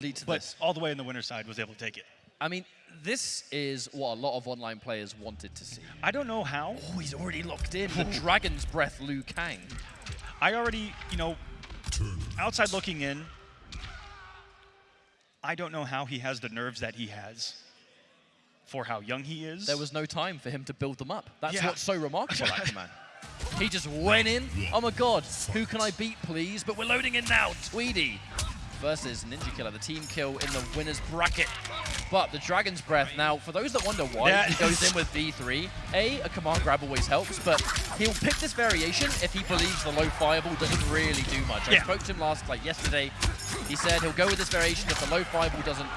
lead to but this. all the way in the winner's side was able to take it. I mean, this is what a lot of online players wanted to see. I don't know how. Oh, he's already locked in. The Dragon's Breath Liu Kang. I already, you know, outside looking in, I don't know how he has the nerves that he has for how young he is. There was no time for him to build them up. That's Yeah. what's so remarkable. He just went in. Oh my god, who can I beat, please? But we're loading in now. Tweedy versus Ninja Killer, the team kill in the winner's bracket. But the Dragon's Breath, now, for those that wonder why Yeah. he goes in with B3, A, a command grab always helps, but he'll pick this variation if he believes the low fireball doesn't really do much. I spoke to him last, like yesterday. He said he'll go with this variation if the low fireball doesn't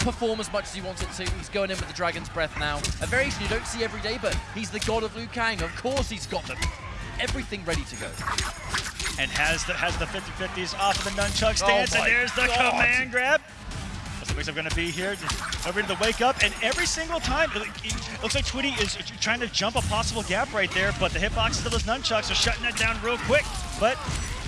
perform as much as he wants it to. He's going in with the Dragon's Breath now. A variation you don't see every day, but he's the god of Liu Kang. Of course he's got them. Everything ready to go. And has the has the 50-50s off of the nunchuck Oh stance, and there's the God. command grab. What's the mix going to be here? Over to the wake up, and every single time, it it looks like Tweedy is trying to jump a possible gap right there, but the hitboxes of those nunchucks are shutting that down real quick. But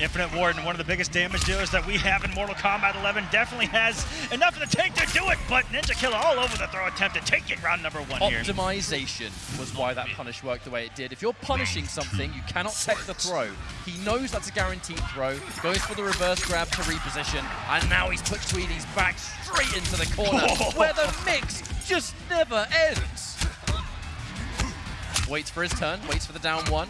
Infinite Warden, one of the biggest damage dealers that we have in Mortal Kombat 11, definitely has enough of the tank to do it, but Ninja Killer all over the throw attempt to take it round number one here. Optimization was why that punish worked the way it did. If you're punishing something, you cannot tech the throw. He knows that's a guaranteed throw, goes for the reverse grab to reposition, and now he's put Tweedy's back straight into the corner, where the mix just never ends. Waits for his turn, waits for the down one.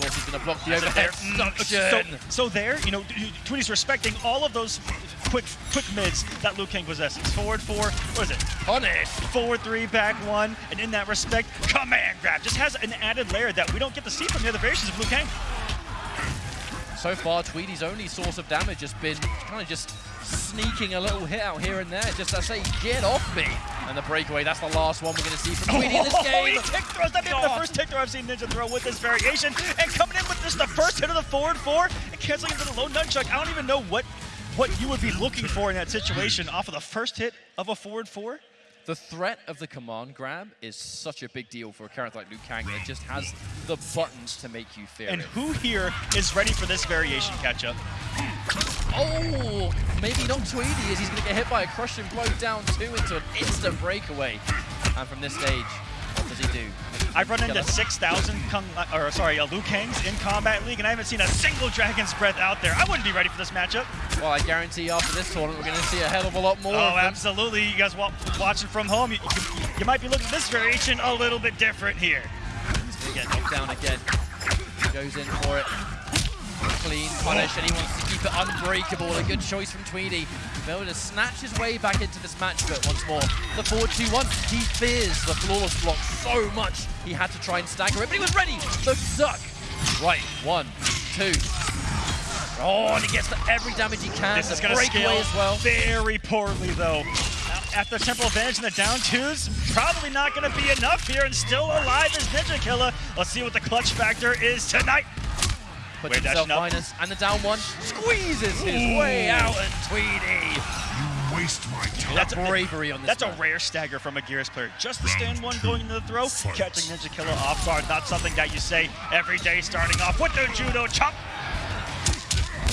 Course, he's going to block the overhead mm. So, so there, you know, Tweedy's respecting all of those quick quick mids that Liu Kang possesses. Forward four, what is it? Punish. Forward three, back one, and in that respect, command grab just has an added layer that we don't get to see from the other variations of Liu Kang. So far, Tweedy's only source of damage has been kind of just sneaking a little hit out here and there. Just I say, get off me. And the breakaway, that's the last one we're going to see from oh, Tweedy in this Oh, game. he kick throws. That may be the first kick throw I've seen Ninja throw with this variation. And coming in with just the first hit of the forward four and canceling into the low nunchuck. I don't even know what what you would be looking for in that situation off of the first hit of a forward four. The threat of the command grab is such a big deal for a character like Liu Kang. It just has the buttons to make you fear And it. who here is ready for this variation catch up? Oh, maybe not Tweedy as he's going to get hit by a crushing blow down two into an instant breakaway. And from this stage, what does he do? I've run into 6,000 Kung, or sorry, uh, Liu Kangs in Kombat League, and I haven't seen a single Dragon's Breath out there. I wouldn't be ready for this matchup. Well, I guarantee after this tournament, we're going to see a hell of a lot more. Oh, absolutely. You guys wa- watching from home, you, you, you might be looking at this variation a little bit different here. He's going to get knocked down again. Goes in for it. Clean punish, and he wants to it unbreakable. A good choice from Tweedy. Able to snatch his way back into this match, but once more, the 4-2-1. He fears the flawless block so much, he had to try and stagger it, but he was ready. The suck. Right, one, two. Oh, and he gets the every damage he can. This is going to scale as well. very poorly, though. After temporal advantage in the down twos, probably not going to be enough here, and still alive is Ninja Killer. Let's see what the clutch factor is tonight. Puts We're himself dashing up. minus, and the down one squeezes his way out, and Tweedy. You Waste my time. That's The bravery on this That's man. a rare stagger from a Geras player. Just the stand one going into the throw, catching Ninja Killer off guard. Not something that you say every day starting off with the judo chop.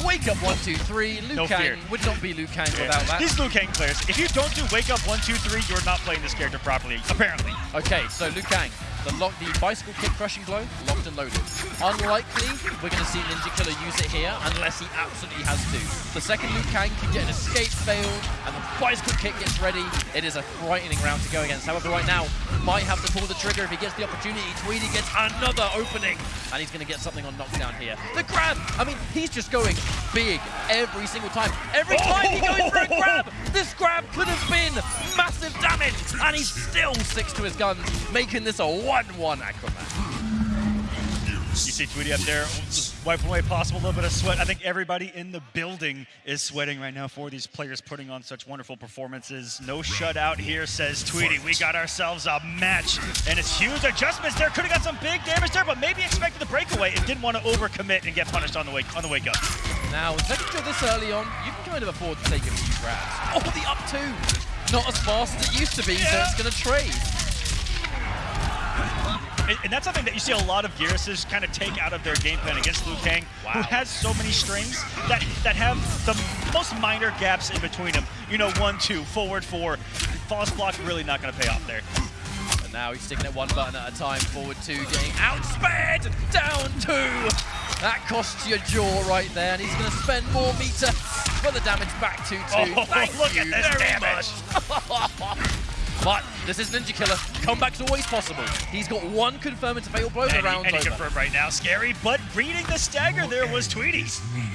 Wake up one, two, three. Liu No Kang fear. would not be Liu Kang without that. These Liu Kang players, if you don't do wake up one, two, three, you're not playing this character properly, apparently. Okay, so Liu Kang, the lock, the bicycle kick crushing blow, locked and loaded. Unlikely we're going to see Ninja Killer use it here unless he absolutely has to. The second Liu Kang can get an escape failed and the bicycle kick gets ready, it is a frightening round to go against. However, right now, might have to pull the trigger if he gets the opportunity. Tweedy gets another opening and he's going to get something on knockdown here. The grab, I mean, he's just going big every single time. Every time he goes for a grab, this grab could have been massive damage, and he still sticks to his guns, making this a 1-1 Aquaman. You see Tweedy up there, wiping away possible little bit of sweat. I think everybody in the building is sweating right now for these players putting on such wonderful performances. No shutout here, says Tweedy. We got ourselves a match, and it's huge adjustments there. Could have got some big damage there, but maybe expected the breakaway and didn't want to overcommit and get punished on the wake on the wake up. Now, with second kill this early on, you can kind of afford to take a few grabs. Oh, the up two! Not as fast as it used to be, so it's going to trade. And, and that's something that you see a lot of Gearuses kind of take out of their game plan against Liu Kang, who has so many strings that that have the most minor gaps in between them. You know, one, two, forward, four. False block really not going to pay off there. And now he's sticking at one button at a time. Forward two, getting outsped. Down two. That costs your jaw right there, and he's going to spend more meter for the damage back to two. Oh, Thank look at this damage. but this is Ninja Killer. Comeback's always possible. He's got one confirm into fatal blow. And he, round's and he over. confirmed right now, scary, but reading the stagger there was Tweedy.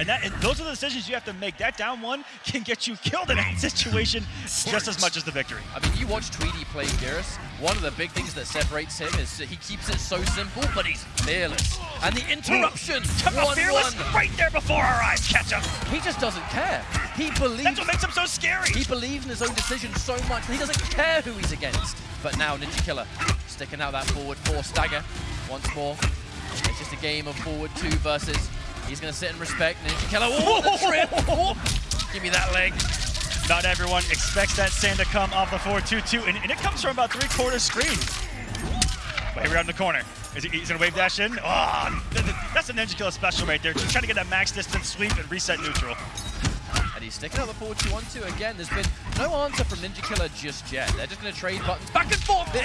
And that and those are the decisions you have to make. That down one can get you killed in that situation just as much as the victory. I mean, you watch Tweedy play Geras. One of the big things that separates him is that he keeps it so simple, but he's fearless. And the interruption, a fearless 1-1. right there before our eyes catch him. He just doesn't care. He believes That's what makes him so scary. he believes in his own decision so much that he doesn't care who he's against. But now Ninja Killer sticking out that forward four stagger once more. It's just a game of forward two versus. He's going to sit and respect Ninja Killer. Oh, give me that leg. Not everyone expects that sand to come off the 4-2-2, and, and it comes from about three-quarters screen. But here we are in the corner. Is he, he's gonna wave dash in? Oh, th- th- that's a Ninja Killer special right there. Just trying to get that max distance sweep and reset neutral. Sticking out the forward 2-1-2 again. There's been no answer from Ninja Killer just yet. They're just going to trade buttons back and forth here.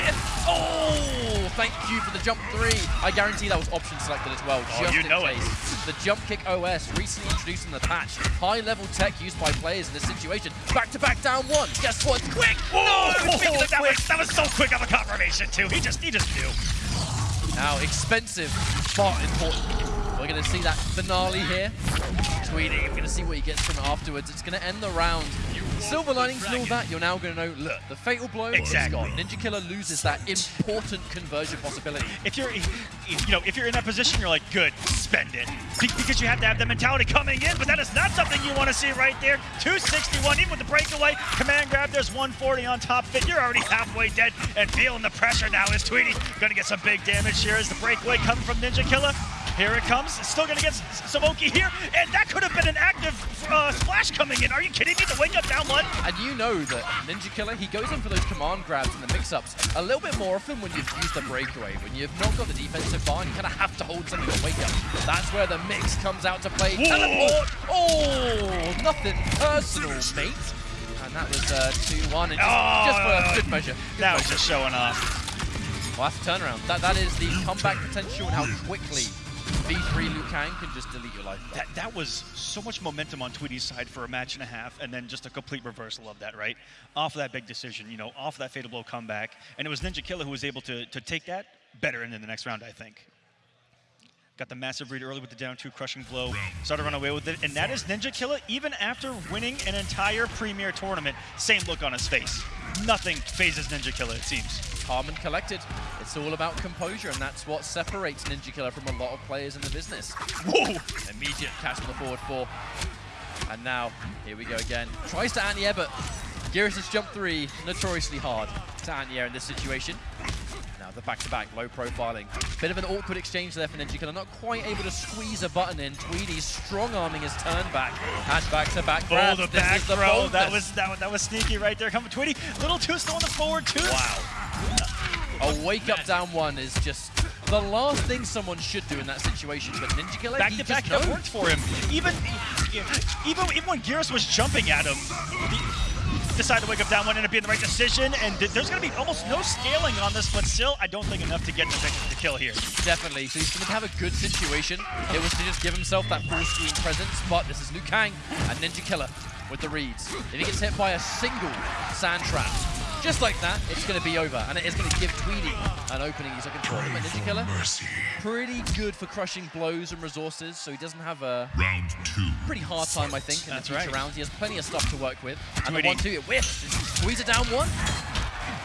Oh, thank you for the jump three. I guarantee that was option selected as well, Oh, just you in know it. case. The jump kick OS recently introduced in the patch. High level tech used by players in this situation. Back to back down one. Guess what? Quick! Oh, No! of that, quick. was, that was so quick of a confirmation too. He just he just knew. Now expensive, but important. We're going to see that finale here. Tweedy, we're going to see what he gets from it afterwards. It's going to end the round. Silver linings and all that, you're now going to know, look, the fatal blow Exactly. is gone. Ninja Killer loses that important conversion possibility. If you're, if, you know, if you're in that position, you're like, good, spend it, Be- because you have to have the mentality coming in. But that is not something you want to see right there. 261, even with the breakaway, command grab. There's 140 on top of it. You're already halfway dead and feeling the pressure now. Is Tweedy going to get some big damage here? Is the breakaway coming from Ninja Killer? Here it comes. Still going to get S- Samoki here, and that could have been an active uh, splash coming in. Are you kidding me? The wake up down one. And you know that Ninja Killer, he goes in for those command grabs and the mix-ups a little bit more often when you've used the breakaway. When you've not got the defensive bar and you kind of have to hold something on wake up. That's where the mix comes out to play. Whoa. Teleport! Oh, nothing personal, mate. And that was uh, 2-1, and just, Oh, just for good measure. Good That was just showing off. Well, that's a turnaround. That, that is the comeback potential and how quickly V3 Liu Kang can just delete your life. That, that was so much momentum on Tweedy's side for a match and a half, and then just a complete reversal of that, right? Off of that big decision, you know, off of that fatal blow comeback. And it was Ninja Killer who was able to, to take that better into the next round, I think. Got the massive read early with the down two crushing blow, started to run away with it, and that is Ninja Killer even after winning an entire premier tournament. Same look on his face. Nothing phases Ninja Killer, it seems. calm and collected. It's all about composure, and that's what separates Ninja Killer from a lot of players in the business. Whoa! Immediate catch on the forward four. And now, here we go again. Tries to anti-air, but Geras' jump three, notoriously hard to anti-air in this situation. Now the back-to-back, low profiling. Bit of an awkward exchange there for Ninja Killer, not quite able to squeeze a button in. Tweedy strong-arming his turn back, and back-to-back Oh, grabs. the This back is the throw. That boldness. was that, was- that was sneaky right there. Coming Tweedy, little too slow on the forward two. Wow. A wake up down one is just the last thing someone should do in that situation. But Ninja Killer, back to back that worked for him. Even even even when Geras was jumping at him, he decided to wake up down one, ended up being the right decision. And th- there's going to be almost no scaling on this, but still, I don't think enough to get the, the kill here. Definitely. So he's going to have a good situation. It was to just give himself that full screen presence. But this is Liu Kang and Ninja Killer with the reads. If he gets hit by a single sand trap, just like that, it's going to be over. And it is going to give Tweedy an opening he's looking for. But Ninja Killer, Mercy. pretty good for crushing blows and resources. So he doesn't have a Round two. pretty hard time, I think, in That's the future right. rounds. He has plenty of stuff to work with. And Tweedy. the one-two, it whiffs. Squeeze it down one.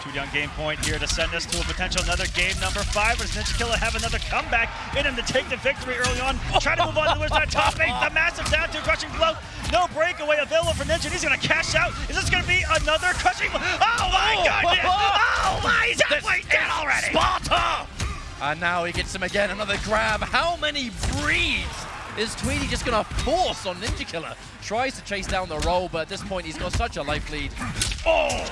Two down game point here to send us to a potential another game number five. Does Ninja Killer have another comeback in him to take the victory early on? Try to move on to the that top eight. The massive down two crushing blow. No breakaway available for Ninja. He's going to cash out. Is this going to be another crushing blow? Oh my Oh. goodness! Oh, oh. oh my! He's halfway dead already. Sparta! And now he gets him again, another grab. How many breeds is Tweedy just gonna force on Ninja Killer? Tries to chase down the roll, but at this point he's got such a life lead. Oh!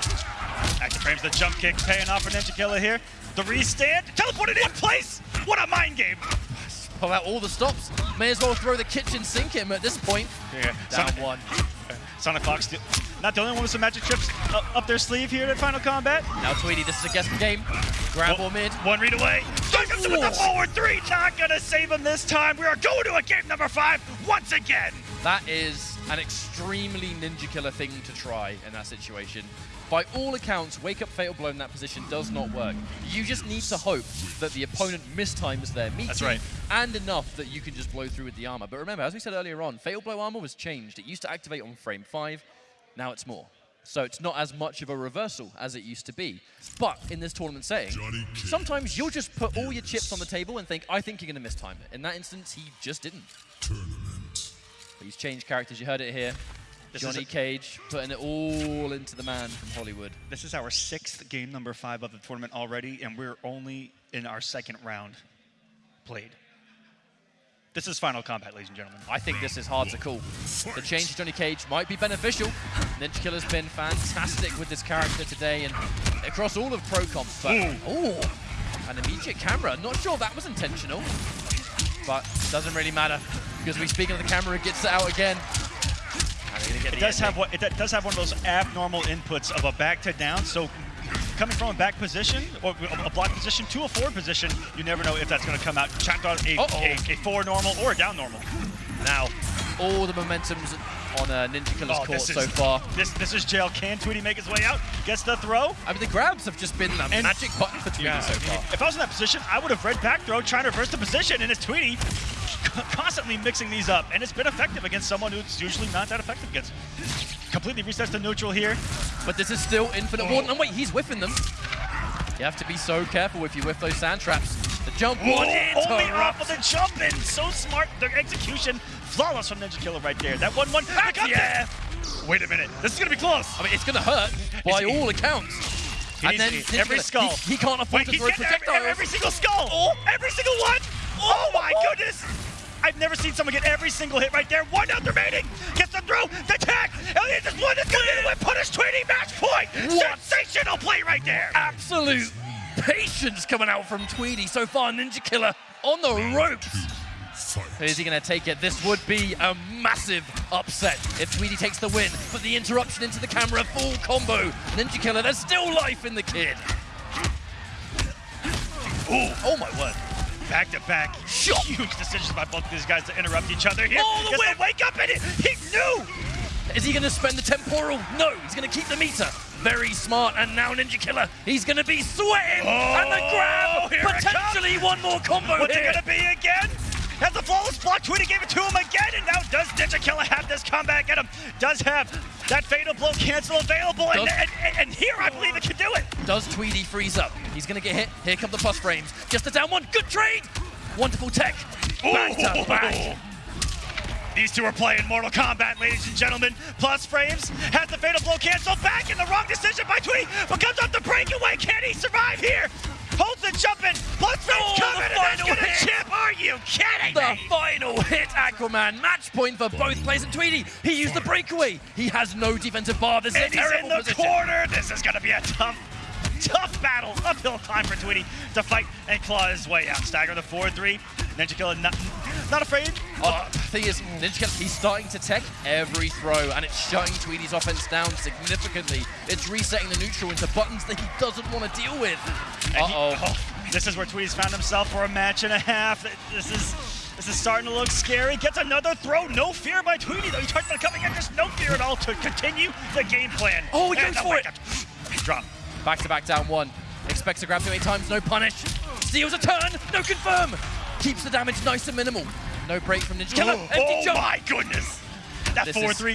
Active frames the jump kick paying off for Ninja Killer here. The restand, teleported in place. What a mind game. Pull out all the stops. May as well throw the kitchen sink at him at this point. Yeah, Down Sonic, one. Uh, SonicFox, not the only one with some magic trips up, up their sleeve here at Final Kombat. Now Tweedy, this is a guessing game. Grab or mid. One read away. Jacobs with the forward three. Not gonna save him this time. We are going to a game number five once again. That is an extremely Ninja Killer thing to try in that situation. By all accounts, Wake Up Fatal Blow in that position does not work. You just need to hope that the opponent mistimes their meeting That's right. and enough that you can just blow through with the armor. But remember, as we said earlier on, Fatal Blow armor was changed. It used to activate on frame 5, now it's more. So it's not as much of a reversal as it used to be. But in this tournament setting, sometimes you'll just put all your chips on the table and think, I think you're going to mistime it. In that instance, he just didn't. Tournament. But he's changed characters. You heard it here. This Johnny Cage putting it all into the man from Hollywood. This is our sixth game number five of the tournament already, and we're only in our second round played. This is Final Kombat, ladies and gentlemen. I think this is hard to call. The change to Johnny Cage might be beneficial. Ninja Killer's been fantastic with this character today and across all of Pro Comps. But, ooh, an immediate camera. Not sure that was intentional, but doesn't really matter because we speaking of the camera, it gets it out again. And they're gonna get It the does have ending. what it does have one of those abnormal inputs of a back to down. So coming from a back position or a block position to a forward position, you never know if that's going to come out checked on a, Uh-oh. a, a forward normal or a down normal. Now, all the momentum's on uh, Ninja Killer's Oh, court this so far. This this is jail. Can Tweedy make his way out? Gets the throw. I mean, the grabs have just been a And- magic button for Tweedy so far. If I was in that position, I would have read back throw, trying to reverse the position, and it's Tweedy constantly mixing these up, and it's been effective against someone who's usually not that effective against. Completely resets to neutral here. But this is still Infinite Oh. And wait, he's whiffing them. You have to be so careful if you whiff those sand traps. The jump one Oh, only off of the jump in. So smart. Their execution, flawless from Ninja Killer right there. That one-one. Back ah, yeah. Wait a minute. This is gonna be close. I mean, it's going to hurt by all accounts. He and then every Killer, skull. He, he can't afford Wait, to throw getting every, every single skull. Oh. Every single one. My goodness. I've never seen someone get every single hit right there. One out remaining. Gets the throw. The tag. Elliot just one that's going to win. Punish Tweedy. Match point. What? Sensational play right there. Absolute patience coming out from Tweedy. So far, Ninja Killer on the ropes. Fight. Is he going to take it? This would be a massive upset if Tweedy takes the win. But the interruption into the camera, full combo. Ninja Killer, there's still life in the kid. Ooh. Oh my word. Back to back. Shot. Huge decisions by both these guys to interrupt each other here. Oh, the whip. wake up in it. He knew. Is he going to spend the temporal? No, he's going to keep the meter. Very smart, and now Ninja Killer, he's going to be sweating. and the Oh, grab, potentially one more combo What's here. it gonna be again? Has the flawless block. Tweedy gave it to him again, and now does Killer have this comeback at him? Does have that fatal blow cancel available, and, and, and, and here I believe it can do it. Does Tweedy freeze up? He's going to get hit. Here come the plus frames. Just a down one. Good trade. Wonderful tech. Back to back. These two are playing Mortal Kombat, ladies and gentlemen. Plus frames has the fatal blow canceled back, and the wrong decision by Tweedy, but comes off the breakaway. Can he survive here? Holds the jump in. Plus frames Oh, the coming, and that's final gonna hit. chip. Are you kidding The me? final hit, Aquaman. Match point for both players. And Tweedy, he used the breakaway. He has no defensive bar. This is a And he's terrible in the position. corner. This is going to be a tough, tough battle. Uphill climb for Tweedy to fight and claw his way out. Stagger the 4-3. Ninja Killer not, not afraid. Uh, thing is, Ninja he's starting to tech every throw, and it's shutting Tweedy's offense down significantly. It's resetting the neutral into buttons that he doesn't want to deal with. Uh-oh. oh, this is where Tweedy's found himself for a match and a half. This is this is starting to look scary. Gets another throw. No fear by Tweedy, though. He talked about coming in. Just no fear at all to continue the game plan. Oh, he goes for it. Drop. Back to back down one. Expects to grab too many times, no punish. Steals a turn, no confirm. Keeps the damage nice and minimal. No break from Ninja Killer. Oh jump. Oh my goodness. That This 4-3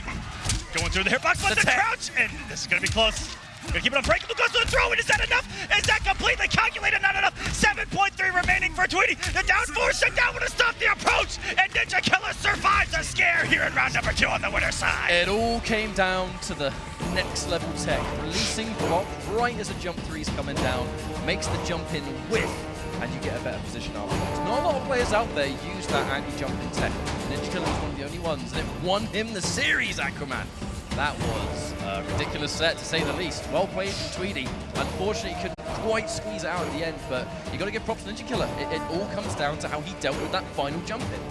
going through the hitbox, but The the, crouch, and this is gonna be close. Gonna keep it on break. Luke goes to the throw, and is that enough? Is that completely calculated? Not enough. 7.3 remaining for Tweedy. The down four shut down to stop the approach, and Ninja Killer survives a scare here in round number two on the winner's side. It all came down to the next level tech. Releasing block right as a jump three's coming down, makes the jump in width, and you get a better position afterwards. Not a lot of players out there use that anti-jump in tech. Ninja Killer was one of the only ones, and it won him the series, Aquaman. That was a ridiculous set, to say the least. Well played from Tweedy. Unfortunately, he couldn't quite squeeze it out at the end, but you got to give props to Ninja Killer. It, it all comes down to how he dealt with that final jump in.